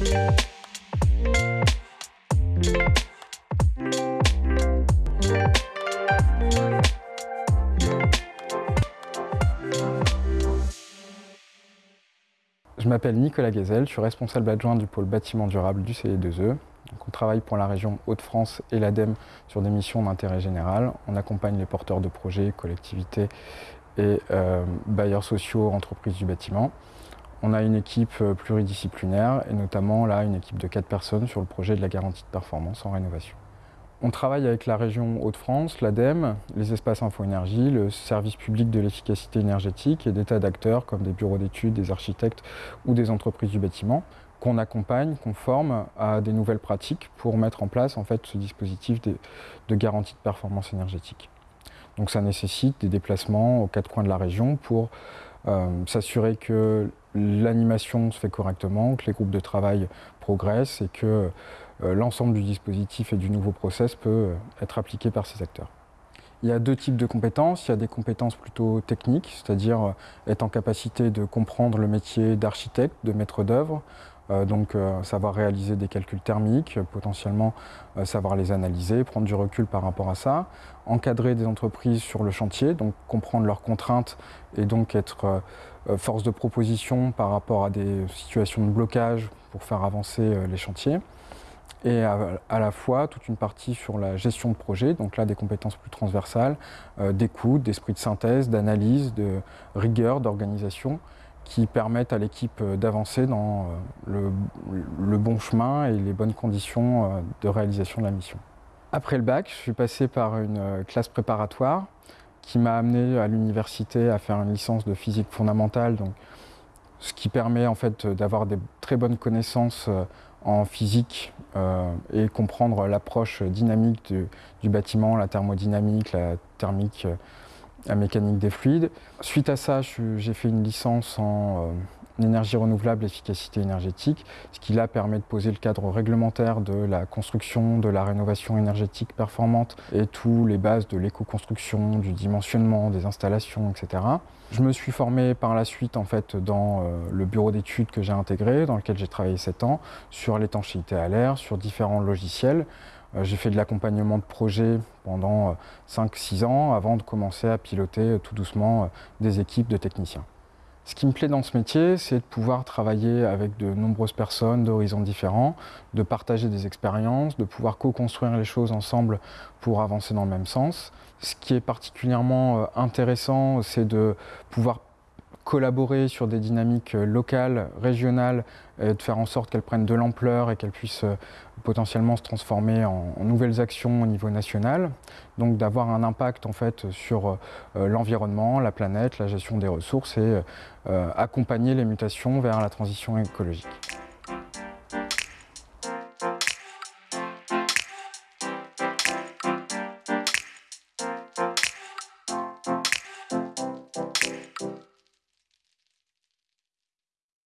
Je m'appelle Nicolas Gazel, je suis responsable adjoint du pôle bâtiment durable du CE2E. on travaille pour la région Hauts-de-France et l'ADEME sur des missions d'intérêt général. On accompagne les porteurs de projets, collectivités et euh, bailleurs sociaux, entreprises du bâtiment. On a une équipe euh, pluridisciplinaire et notamment là une équipe de 4 personnes sur le projet de la garantie de performance en rénovation. On travaille avec la région Hauts-de-France, l'ADEME, les espaces info-énergie, le service public de l'efficacité énergétique et des tas d'acteurs comme des bureaux d'études, des architectes ou des entreprises du bâtiment qu'on accompagne, qu'on forme à des nouvelles pratiques pour mettre en place en fait, ce dispositif de, garantie de performance énergétique. Donc ça nécessite des déplacements aux quatre coins de la région pour euh, s'assurer que l'animation se fait correctement, que les groupes de travail progressent et que euh, l'ensemble du dispositif et du nouveau process peut euh, être appliqué par ces acteurs. Il y a deux types de compétences. Il y a des compétences plutôt techniques, c'est-à-dire euh, être en capacité de comprendre le métier d'architecte, de maître d'œuvre, donc savoir réaliser des calculs thermiques, potentiellement savoir les analyser, prendre du recul par rapport à ça, encadrer des entreprises sur le chantier, donc comprendre leurs contraintes et donc être force de proposition par rapport à des situations de blocage pour faire avancer les chantiers. Et à, la fois toute une partie sur la gestion de projet, donc là des compétences plus transversales, euh, d'écoute, d'esprit de synthèse, d'analyse, de rigueur, d'organisation, qui permettent à l'équipe euh, d'avancer dans euh, le, bon chemin et les bonnes conditions de réalisation de la mission. Après le bac, je suis passé par une classe préparatoire qui m'a amené à l'université à faire une licence de physique fondamentale, donc, ce qui permet en fait d'avoir des très bonnes connaissances en physique euh, et comprendre l'approche dynamique du, bâtiment, la thermodynamique, la thermique, la mécanique des fluides. Suite à ça, j'ai fait une licence en euh, énergie renouvelable, efficacité énergétique, ce qui là permet de poser le cadre réglementaire de la construction, de la rénovation énergétique performante et tous les bases de l'éco-construction, du dimensionnement, des installations, etc. Je me suis formé par la suite en fait dans euh, le bureau d'études que j'ai intégré, dans lequel j'ai travaillé 7 ans, sur l'étanchéité à l'air, sur différents logiciels. Euh, j'ai fait de l'accompagnement de projets pendant 5-6 euh, ans avant de commencer à piloter tout doucement des équipes de techniciens. Ce qui me plaît dans ce métier, c'est de pouvoir travailler avec de nombreuses personnes d'horizons différents, de partager des expériences, de pouvoir co-construire les choses ensemble pour avancer dans le même sens. Ce qui est particulièrement euh, intéressant, c'est de pouvoir collaborer sur des dynamiques euh, locales, régionales, et de faire en sorte qu'elles prennent de l'ampleur et qu'elles puissent euh, potentiellement se transformer en, nouvelles actions au niveau national. Donc d'avoir un impact en fait sur euh, l'environnement, la planète, la gestion des ressources et accompagner les mutations vers la transition écologique.